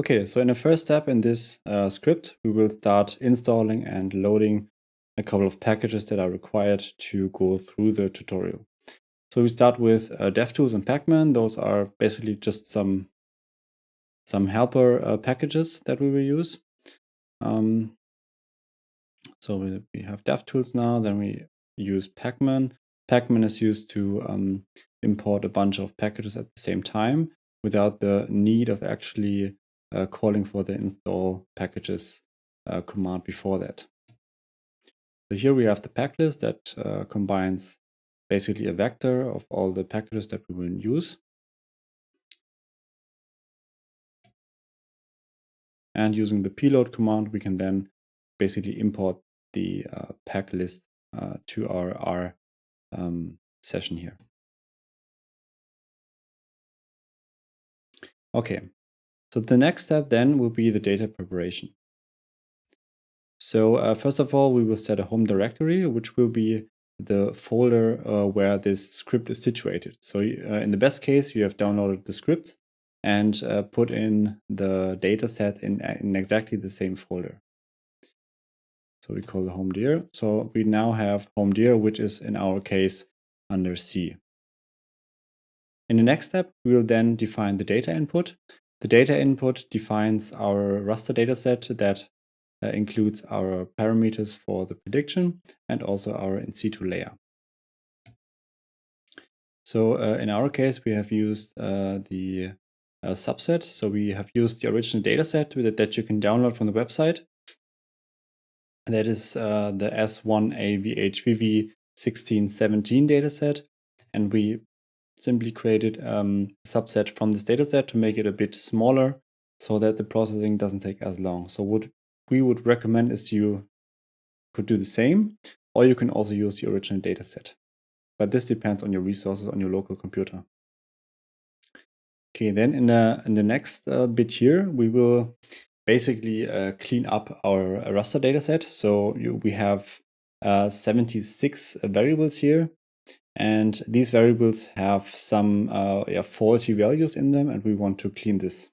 Okay, so in the first step in this uh, script, we will start installing and loading a couple of packages that are required to go through the tutorial. So we start with uh, DevTools and Pacman. Those are basically just some some helper uh, packages that we will use. Um, so we, we have DevTools now, then we use Pacman. Pacman is used to um, import a bunch of packages at the same time without the need of actually uh, calling for the install packages uh, command before that. So here we have the packlist that uh, combines basically a vector of all the packages that we will use. And using the pload command, we can then basically import the uh, pack list uh, to our R um, session here. Okay, so the next step then will be the data preparation. So uh, first of all, we will set a home directory, which will be the folder uh, where this script is situated. So uh, in the best case, you have downloaded the script and uh, put in the data set in, in exactly the same folder. So we call the home dir. So we now have home dir, which is in our case under C. In the next step, we will then define the data input. The data input defines our raster dataset that uh, includes our parameters for the prediction and also our in situ layer. So uh, in our case, we have used uh, the uh, subset. So we have used the original dataset that you can download from the website. That is uh, the S1AVHVV1617 dataset. And we simply created um, a subset from this dataset to make it a bit smaller so that the processing doesn't take as long. So what we would recommend is you could do the same, or you can also use the original dataset. But this depends on your resources on your local computer. Okay, then in the in the next uh, bit here, we will basically uh, clean up our raster dataset. So you, we have uh, 76 variables here, and these variables have some uh, yeah, faulty values in them, and we want to clean this.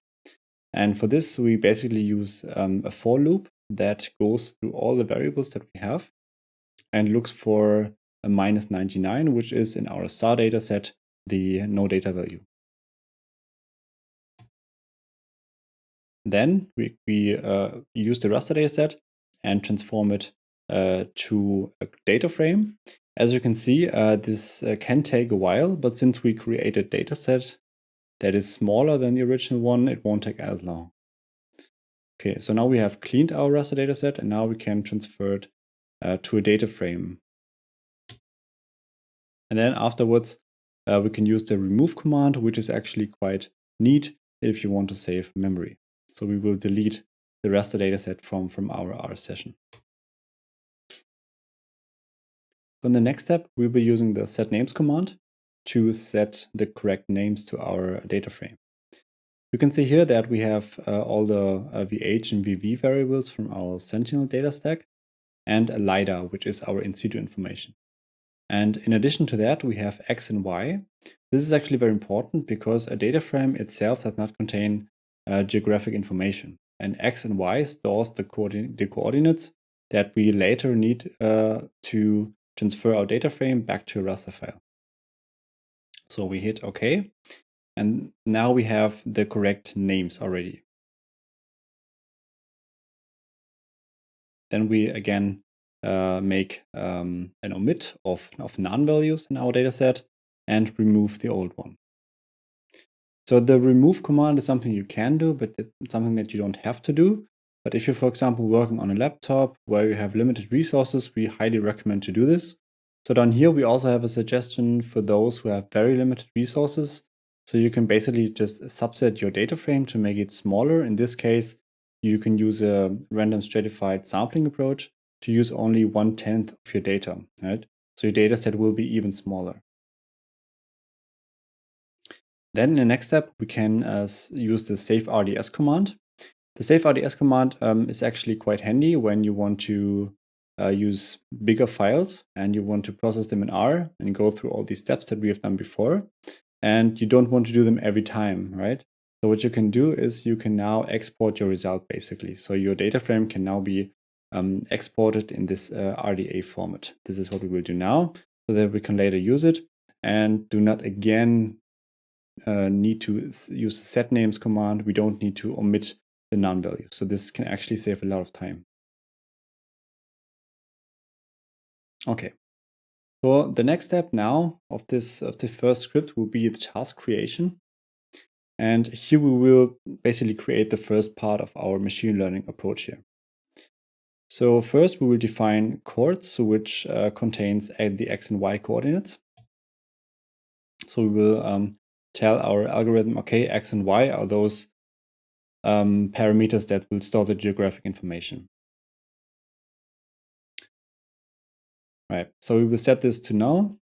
And for this, we basically use um, a for loop that goes through all the variables that we have and looks for a minus 99, which is in our star data set, the no data value. Then we, we uh, use the raster dataset and transform it uh, to a data frame. As you can see, uh, this uh, can take a while, but since we create a dataset that is smaller than the original one, it won't take as long. Okay, so now we have cleaned our raster dataset and now we can transfer it uh, to a data frame. And then afterwards, uh, we can use the remove command, which is actually quite neat if you want to save memory. So we will delete the raster dataset from, from our R session. For the next step, we'll be using the set names command to set the correct names to our data frame. You can see here that we have uh, all the uh, VH and VV variables from our Sentinel data stack and a LiDAR, which is our in situ information. And in addition to that, we have X and Y. This is actually very important because a data frame itself does not contain uh, geographic information. And X and Y stores the, coordin the coordinates that we later need uh, to transfer our data frame back to a raster file. So we hit OK. And now we have the correct names already. Then we again uh, make um, an omit of, of none values in our dataset and remove the old one. So the remove command is something you can do, but it's something that you don't have to do. But if you're, for example, working on a laptop where you have limited resources, we highly recommend to do this. So down here, we also have a suggestion for those who have very limited resources. So you can basically just subset your data frame to make it smaller. In this case, you can use a random stratified sampling approach to use only one tenth of your data, right? So your data set will be even smaller. Then in the next step, we can uh, use the save RDS command. The save RDS command um, is actually quite handy when you want to uh, use bigger files and you want to process them in R and go through all these steps that we have done before, and you don't want to do them every time, right? So what you can do is you can now export your result basically. So your data frame can now be um, exported in this uh, RDA format. This is what we will do now so that we can later use it and do not again uh, need to use the set names command. We don't need to omit the none value. So this can actually save a lot of time. Okay. So the next step now of this of the first script will be the task creation. And here we will basically create the first part of our machine learning approach here. So first we will define coords, which uh, contains the x and y coordinates. So we will um, tell our algorithm, okay, x and y are those um, parameters that will store the geographic information. Right, so we will set this to null.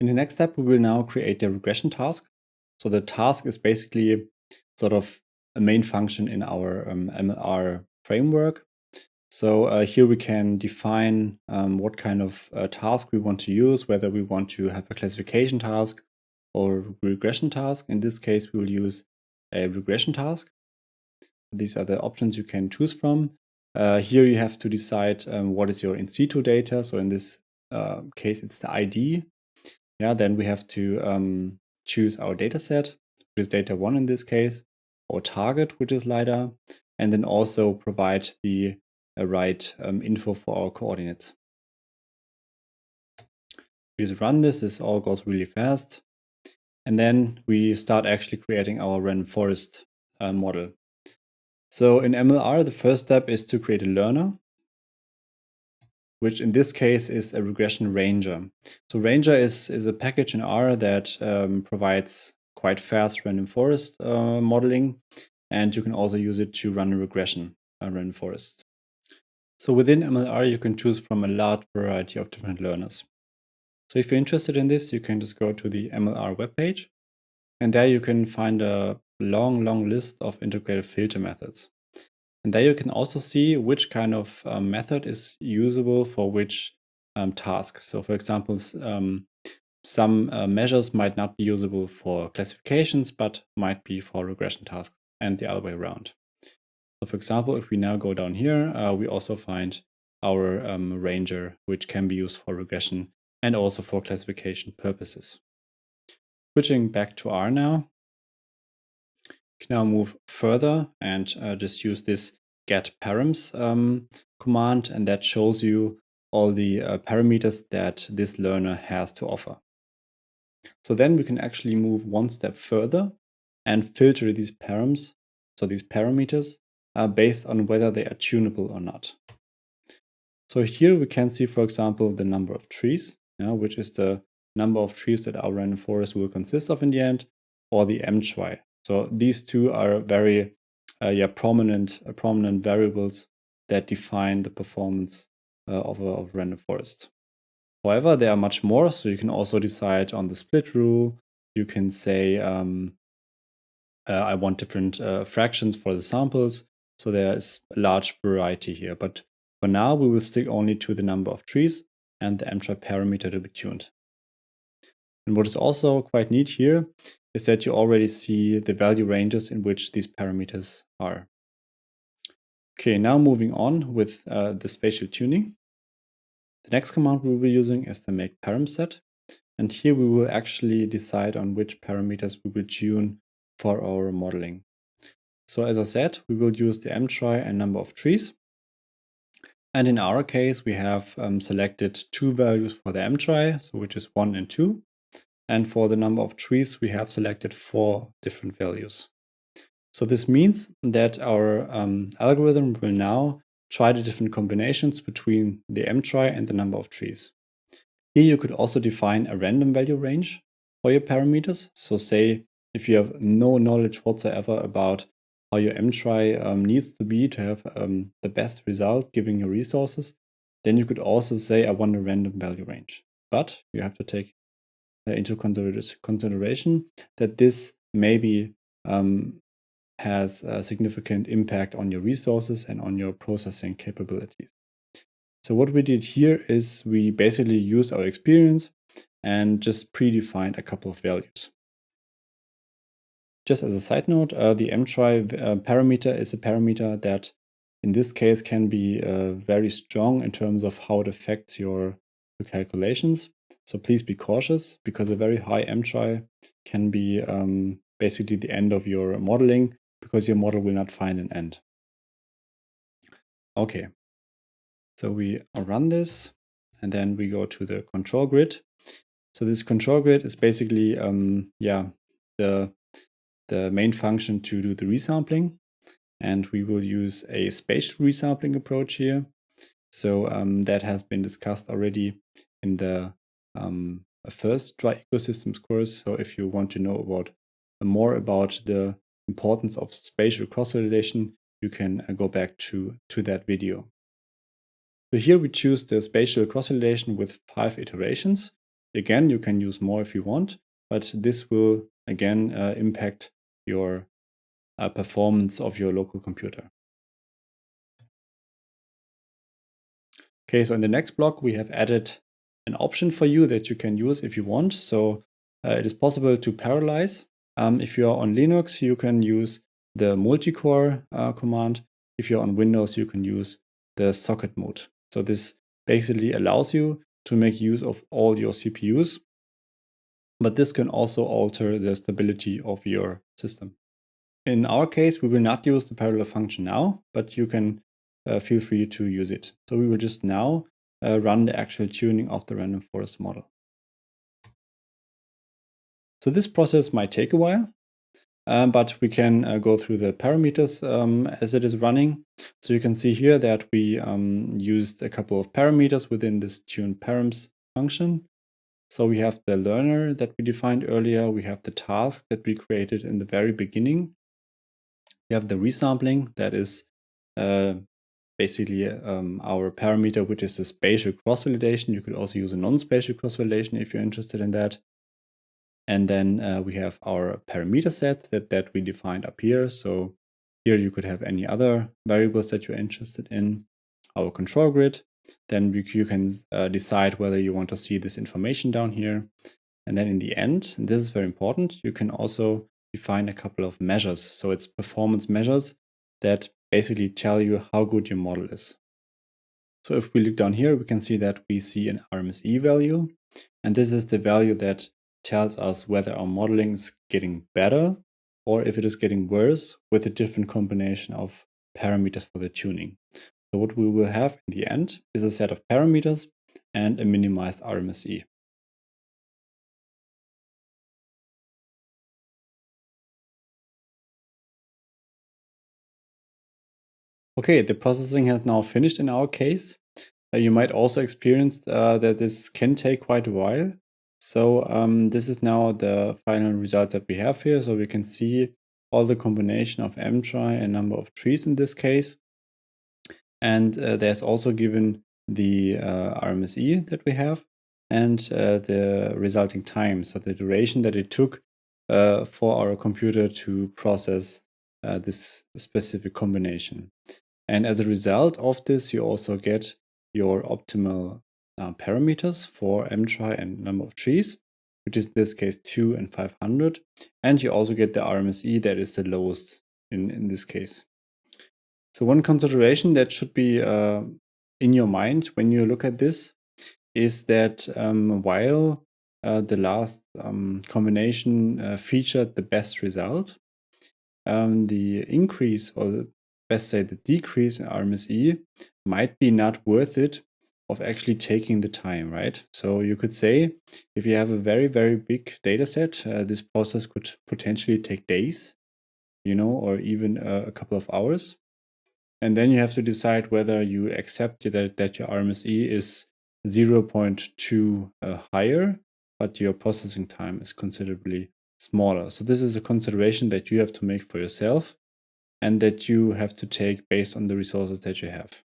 In the next step, we will now create the regression task. So the task is basically sort of a main function in our um, MLR framework. So uh, here we can define um, what kind of uh, task we want to use, whether we want to have a classification task or regression task. In this case, we will use a regression task. These are the options you can choose from. Uh, here you have to decide um, what is your in situ data. So in this uh, case, it's the ID. Yeah, then we have to um, choose our data set, which is data one in this case, or target, which is LiDAR, and then also provide the uh, right um, info for our coordinates. We just run this, this all goes really fast. And then we start actually creating our random forest uh, model. So in MLR, the first step is to create a learner, which in this case is a regression ranger. So ranger is, is a package in R that um, provides quite fast random forest uh, modeling, and you can also use it to run a regression uh, random forest. So within MLR, you can choose from a large variety of different learners. So if you're interested in this, you can just go to the MLR webpage, and there you can find a long, long list of integrated filter methods. And there you can also see which kind of um, method is usable for which um, task. So for example, um, some uh, measures might not be usable for classifications, but might be for regression tasks and the other way around. So for example, if we now go down here, uh, we also find our um, ranger, which can be used for regression and also for classification purposes. Switching back to R now, can now move further and uh, just use this get params um, command and that shows you all the uh, parameters that this learner has to offer. So then we can actually move one step further and filter these params, so these parameters, uh, based on whether they are tunable or not. So here we can see, for example, the number of trees, yeah, which is the number of trees that our random forest will consist of in the end, or the mtry, so these two are very uh, yeah, prominent, uh, prominent variables that define the performance uh, of a of random forest. However, there are much more, so you can also decide on the split rule. You can say, um, uh, I want different uh, fractions for the samples. So there is a large variety here. But for now, we will stick only to the number of trees and the mtry parameter to be tuned. And what is also quite neat here is that you already see the value ranges in which these parameters are. Okay, now moving on with uh, the spatial tuning. The next command we will be using is the make param set. And here we will actually decide on which parameters we will tune for our modeling. So as I said, we will use the mtry and number of trees. And in our case, we have um, selected two values for the mtry, so which is one and two. And for the number of trees, we have selected four different values. So this means that our um, algorithm will now try the different combinations between the mtry and the number of trees. Here you could also define a random value range for your parameters. So say if you have no knowledge whatsoever about how your mtry um, needs to be to have um, the best result giving your resources, then you could also say I want a random value range. But you have to take uh, into consideration that this maybe um, has a significant impact on your resources and on your processing capabilities. So what we did here is we basically used our experience and just predefined a couple of values. Just as a side note, uh, the mtry uh, parameter is a parameter that in this case can be uh, very strong in terms of how it affects your, your, calculations. So please be cautious because a very high mtry can be um, basically the end of your modeling because your model will not find an end. Okay, so we run this and then we go to the control grid. So this control grid is basically, um, yeah, the, the main function to do the resampling. And we will use a spatial resampling approach here. So um, that has been discussed already in the um, first dry ecosystems course. So if you want to know about more about the importance of spatial cross-validation, you can uh, go back to, to that video. So here we choose the spatial cross-validation with five iterations. Again, you can use more if you want, but this will again uh, impact your uh, performance of your local computer. Okay, so in the next block, we have added an option for you that you can use if you want. So uh, it is possible to parallelize. Um, if you're on Linux, you can use the multi-core uh, command. If you're on Windows, you can use the socket mode. So this basically allows you to make use of all your CPUs, but this can also alter the stability of your system. In our case, we will not use the parallel function now, but you can uh, feel free to use it. So we will just now uh, run the actual tuning of the random forest model. So this process might take a while, um, but we can uh, go through the parameters um, as it is running. So you can see here that we um, used a couple of parameters within this tune params function. So we have the learner that we defined earlier. We have the task that we created in the very beginning. We have the resampling that is uh, basically um, our parameter, which is the spatial cross-validation. You could also use a non-spatial cross-validation if you're interested in that. And then uh, we have our parameter set that, that we defined up here. So here you could have any other variables that you're interested in. Our control grid. Then you can uh, decide whether you want to see this information down here. And then in the end, and this is very important, you can also define a couple of measures. So it's performance measures that basically tell you how good your model is. So if we look down here, we can see that we see an RMSE value. And this is the value that tells us whether our modeling is getting better or if it is getting worse with a different combination of parameters for the tuning. So what we will have in the end is a set of parameters and a minimized RMSE. Okay, the processing has now finished in our case. Uh, you might also experience uh, that this can take quite a while. So um, this is now the final result that we have here. So we can see all the combination of mtry and number of trees in this case. And uh, there's also given the uh, RMSE that we have and uh, the resulting time. So the duration that it took uh, for our computer to process uh, this specific combination. And as a result of this, you also get your optimal uh, parameters for mtry and number of trees, which is in this case 2 and 500. And you also get the RMSE that is the lowest in, in this case. So one consideration that should be uh, in your mind when you look at this is that um, while uh, the last um, combination uh, featured the best result, um, the increase or best say the decrease in RMSE might be not worth it of actually taking the time, right? So you could say if you have a very, very big data set, uh, this process could potentially take days, you know, or even uh, a couple of hours. And then you have to decide whether you accept that, that your RMSE is 0.2 uh, higher, but your processing time is considerably smaller. So this is a consideration that you have to make for yourself and that you have to take based on the resources that you have.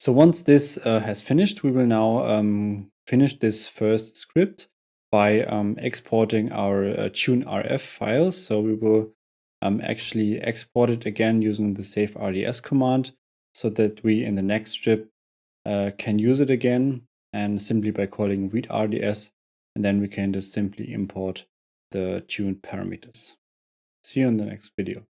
So once this uh, has finished, we will now um, finish this first script by um, exporting our uh, tune.rf files. So we will um, actually export it again using the save RDS command so that we in the next strip uh, can use it again and simply by calling read RDS and then we can just simply import the tuned parameters. See you in the next video.